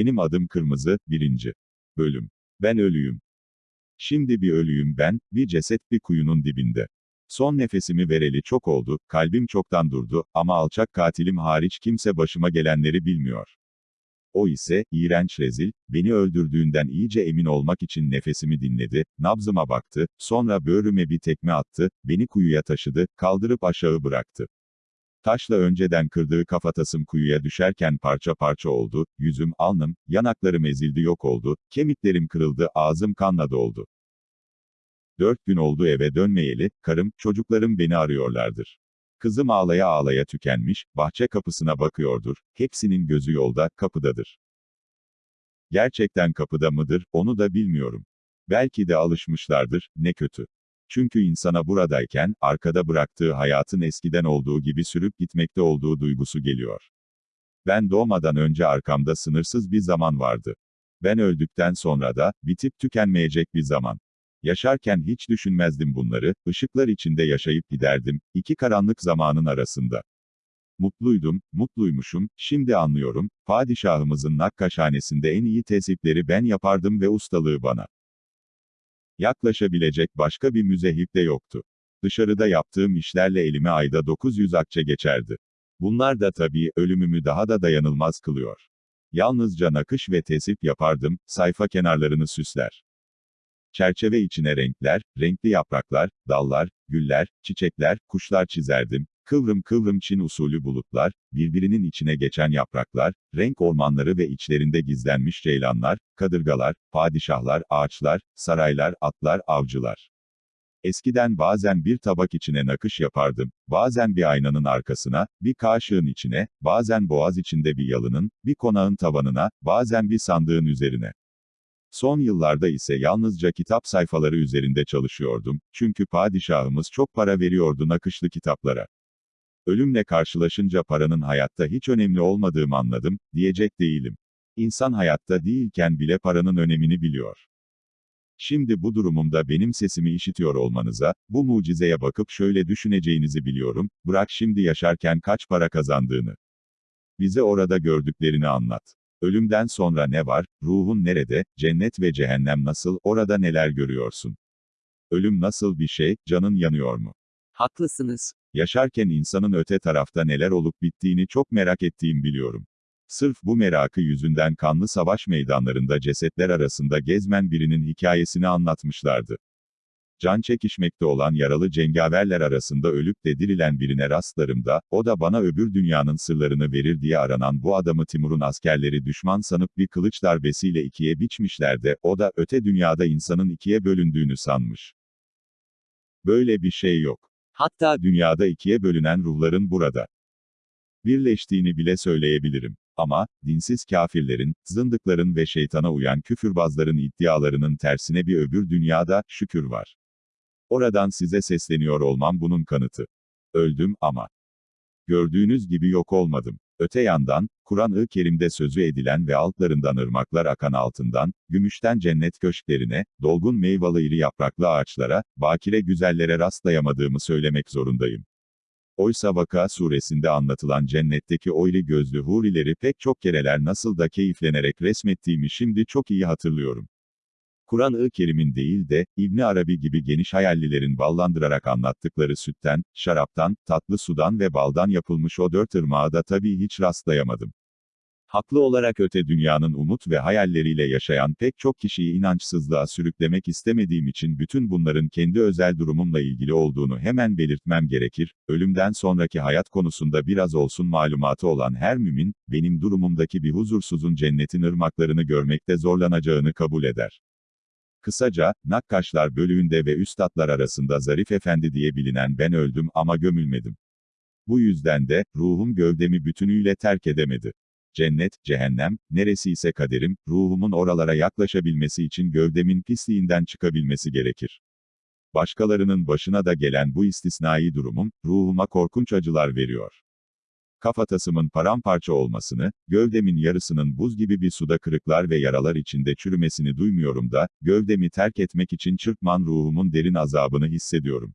Benim adım Kırmızı, birinci. Bölüm. Ben ölüyüm. Şimdi bir ölüyüm ben, bir ceset bir kuyunun dibinde. Son nefesimi vereli çok oldu, kalbim çoktan durdu, ama alçak katilim hariç kimse başıma gelenleri bilmiyor. O ise, iğrenç rezil, beni öldürdüğünden iyice emin olmak için nefesimi dinledi, nabzıma baktı, sonra böğrüme bir tekme attı, beni kuyuya taşıdı, kaldırıp aşağı bıraktı. Taşla önceden kırdığı kafatasım kuyuya düşerken parça parça oldu, yüzüm, alnım, yanaklarım ezildi yok oldu, kemiklerim kırıldı, ağzım kanla doldu. Dört gün oldu eve dönmeyeli, karım, çocuklarım beni arıyorlardır. Kızım ağlaya ağlaya tükenmiş, bahçe kapısına bakıyordur, hepsinin gözü yolda, kapıdadır. Gerçekten kapıda mıdır, onu da bilmiyorum. Belki de alışmışlardır, ne kötü. Çünkü insana buradayken, arkada bıraktığı hayatın eskiden olduğu gibi sürüp gitmekte olduğu duygusu geliyor. Ben doğmadan önce arkamda sınırsız bir zaman vardı. Ben öldükten sonra da, bitip tükenmeyecek bir zaman. Yaşarken hiç düşünmezdim bunları, ışıklar içinde yaşayıp giderdim, iki karanlık zamanın arasında. Mutluydum, mutluymuşum, şimdi anlıyorum, padişahımızın nakkaşhanesinde en iyi tesipleri ben yapardım ve ustalığı bana. Yaklaşabilecek başka bir müzehip de yoktu. Dışarıda yaptığım işlerle elime ayda 900 akçe geçerdi. Bunlar da tabii, ölümümü daha da dayanılmaz kılıyor. Yalnızca nakış ve tesip yapardım, sayfa kenarlarını süsler. Çerçeve içine renkler, renkli yapraklar, dallar, güller, çiçekler, kuşlar çizerdim, kıvrım kıvrım Çin usulü bulutlar, birbirinin içine geçen yapraklar, renk ormanları ve içlerinde gizlenmiş ceylanlar, kadırgalar, padişahlar, ağaçlar, saraylar, atlar, avcılar. Eskiden bazen bir tabak içine nakış yapardım, bazen bir aynanın arkasına, bir kaşığın içine, bazen boğaz içinde bir yalının, bir konağın tavanına, bazen bir sandığın üzerine. Son yıllarda ise yalnızca kitap sayfaları üzerinde çalışıyordum, çünkü padişahımız çok para veriyordu nakışlı kitaplara. Ölümle karşılaşınca paranın hayatta hiç önemli olmadığımı anladım, diyecek değilim. İnsan hayatta değilken bile paranın önemini biliyor. Şimdi bu durumumda benim sesimi işitiyor olmanıza, bu mucizeye bakıp şöyle düşüneceğinizi biliyorum, bırak şimdi yaşarken kaç para kazandığını. Bize orada gördüklerini anlat. Ölümden sonra ne var, ruhun nerede, cennet ve cehennem nasıl, orada neler görüyorsun? Ölüm nasıl bir şey, canın yanıyor mu? Haklısınız. Yaşarken insanın öte tarafta neler olup bittiğini çok merak ettiğim biliyorum. Sırf bu merakı yüzünden kanlı savaş meydanlarında cesetler arasında gezmen birinin hikayesini anlatmışlardı. Can çekişmekte olan yaralı cengaverler arasında ölüp de dirilen birine rastlarımda, o da bana öbür dünyanın sırlarını verir diye aranan bu adamı Timur'un askerleri düşman sanıp bir kılıç darbesiyle ikiye biçmişler de, o da öte dünyada insanın ikiye bölündüğünü sanmış. Böyle bir şey yok. Hatta Dünyada ikiye bölünen ruhların burada birleştiğini bile söyleyebilirim. Ama, dinsiz kafirlerin, zındıkların ve şeytana uyan küfürbazların iddialarının tersine bir öbür dünyada, şükür var. Oradan size sesleniyor olmam bunun kanıtı. Öldüm ama. Gördüğünüz gibi yok olmadım. Öte yandan, Kur'an-ı Kerim'de sözü edilen ve altlarından ırmaklar akan altından, gümüşten cennet köşklerine, dolgun meyvalı iri yapraklı ağaçlara, bakire güzellere rastlayamadığımı söylemek zorundayım. Oysa Vaka suresinde anlatılan cennetteki o iri gözlü hurileri pek çok kereler nasıl da keyiflenerek resmettiğimi şimdi çok iyi hatırlıyorum. Kur'an-ı Kerim'in değil de, İbni Arabi gibi geniş hayallilerin ballandırarak anlattıkları sütten, şaraptan, tatlı sudan ve baldan yapılmış o dört ırmağa da tabii hiç rastlayamadım. Haklı olarak öte dünyanın umut ve hayalleriyle yaşayan pek çok kişiyi inançsızlığa sürüklemek istemediğim için bütün bunların kendi özel durumumla ilgili olduğunu hemen belirtmem gerekir, ölümden sonraki hayat konusunda biraz olsun malumatı olan her mümin, benim durumumdaki bir huzursuzun cennetin ırmaklarını görmekte zorlanacağını kabul eder. Kısaca, Nakkaşlar bölüğünde ve üstadlar arasında Zarif Efendi diye bilinen ben öldüm ama gömülmedim. Bu yüzden de, ruhum gövdemi bütünüyle terk edemedi. Cennet, cehennem, neresi ise kaderim, ruhumun oralara yaklaşabilmesi için gövdemin pisliğinden çıkabilmesi gerekir. Başkalarının başına da gelen bu istisnai durumum, ruhuma korkunç acılar veriyor kafatasımın paramparça olmasını, gövdemin yarısının buz gibi bir suda kırıklar ve yaralar içinde çürümesini duymuyorum da, gövdemi terk etmek için çırpman ruhumun derin azabını hissediyorum.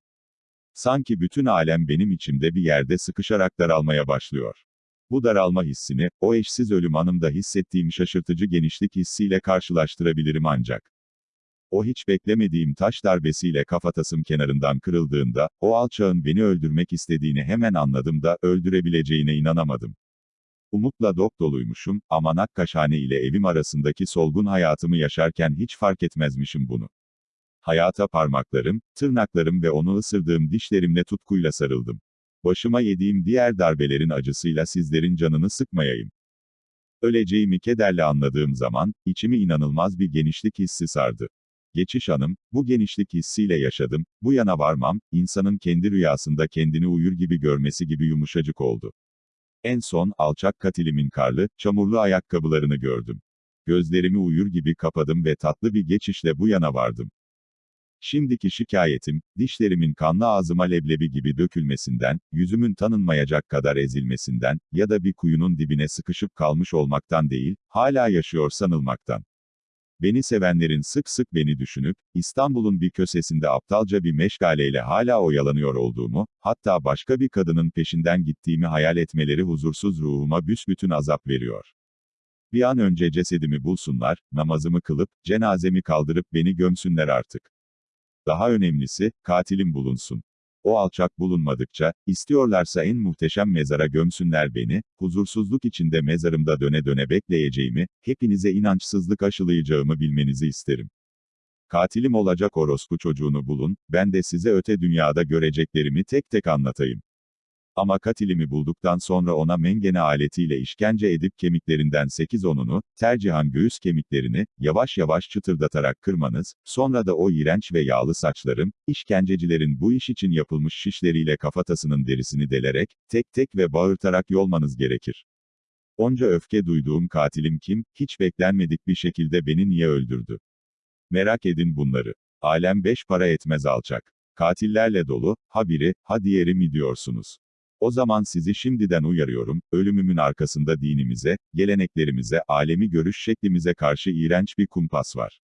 Sanki bütün alem benim içimde bir yerde sıkışarak daralmaya başlıyor. Bu daralma hissini, o eşsiz ölüm anımda hissettiğim şaşırtıcı genişlik hissiyle karşılaştırabilirim ancak. O hiç beklemediğim taş darbesiyle kafatasım kenarından kırıldığında, o alçağın beni öldürmek istediğini hemen anladım da, öldürebileceğine inanamadım. Umutla dop doluymuşum, ama Nakkaşhane ile evim arasındaki solgun hayatımı yaşarken hiç fark etmezmişim bunu. Hayata parmaklarım, tırnaklarım ve onu ısırdığım dişlerimle tutkuyla sarıldım. Başıma yediğim diğer darbelerin acısıyla sizlerin canını sıkmayayım. Öleceğimi kederle anladığım zaman, içimi inanılmaz bir genişlik hissi sardı. Geçiş anım, bu genişlik hissiyle yaşadım, bu yana varmam, insanın kendi rüyasında kendini uyur gibi görmesi gibi yumuşacık oldu. En son, alçak katilimin karlı, çamurlu ayakkabılarını gördüm. Gözlerimi uyur gibi kapadım ve tatlı bir geçişle bu yana vardım. Şimdiki şikayetim, dişlerimin kanlı ağzıma leblebi gibi dökülmesinden, yüzümün tanınmayacak kadar ezilmesinden, ya da bir kuyunun dibine sıkışıp kalmış olmaktan değil, hala yaşıyor sanılmaktan. Beni sevenlerin sık sık beni düşünüp, İstanbul'un bir kösesinde aptalca bir meşgaleyle hala oyalanıyor olduğumu, hatta başka bir kadının peşinden gittiğimi hayal etmeleri huzursuz ruhuma büsbütün azap veriyor. Bir an önce cesedimi bulsunlar, namazımı kılıp, cenazemi kaldırıp beni gömsünler artık. Daha önemlisi, katilim bulunsun. O alçak bulunmadıkça, istiyorlarsa en muhteşem mezara gömsünler beni, huzursuzluk içinde mezarımda döne döne bekleyeceğimi, hepinize inançsızlık aşılayacağımı bilmenizi isterim. Katilim olacak orospu çocuğunu bulun, ben de size öte dünyada göreceklerimi tek tek anlatayım. Ama katilimi bulduktan sonra ona mengene aletiyle işkence edip kemiklerinden 8-10'unu, tercihan göğüs kemiklerini, yavaş yavaş çıtırdatarak kırmanız, sonra da o iğrenç ve yağlı saçlarım, işkencecilerin bu iş için yapılmış şişleriyle kafatasının derisini delerek, tek tek ve bağırtarak yolmanız gerekir. Onca öfke duyduğum katilim kim, hiç beklenmedik bir şekilde beni niye öldürdü? Merak edin bunları. Alem beş para etmez alçak. Katillerle dolu, ha biri, ha diğeri mi diyorsunuz? O zaman sizi şimdiden uyarıyorum, ölümümün arkasında dinimize, geleneklerimize, alemi görüş şeklimize karşı iğrenç bir kumpas var.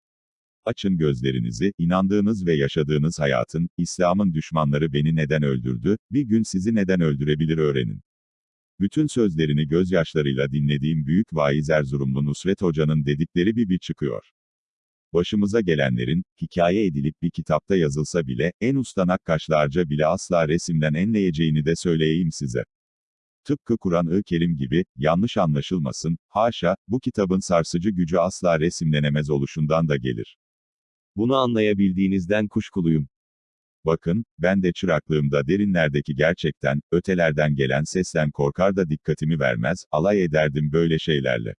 Açın gözlerinizi, inandığınız ve yaşadığınız hayatın, İslam'ın düşmanları beni neden öldürdü, bir gün sizi neden öldürebilir öğrenin. Bütün sözlerini gözyaşlarıyla dinlediğim büyük vaiz Erzurumlu Nusret Hoca'nın dedikleri bir bir çıkıyor. Başımıza gelenlerin, hikaye edilip bir kitapta yazılsa bile, en usta nakkaşlarca bile asla resimden enleyeceğini de söyleyeyim size. Tıpkı Kur'an-ı Kerim gibi, yanlış anlaşılmasın, haşa, bu kitabın sarsıcı gücü asla resimlenemez oluşundan da gelir. Bunu anlayabildiğinizden kuşkuluyum. Bakın, ben de çıraklığımda derinlerdeki gerçekten, ötelerden gelen sesten korkar da dikkatimi vermez, alay ederdim böyle şeylerle.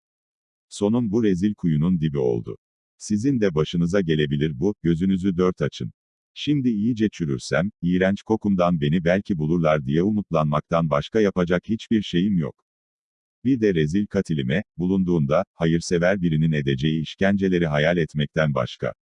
Sonum bu rezil kuyunun dibi oldu. Sizin de başınıza gelebilir bu, gözünüzü dört açın. Şimdi iyice çürürsem, iğrenç kokumdan beni belki bulurlar diye umutlanmaktan başka yapacak hiçbir şeyim yok. Bir de rezil katilime, bulunduğunda, hayırsever birinin edeceği işkenceleri hayal etmekten başka.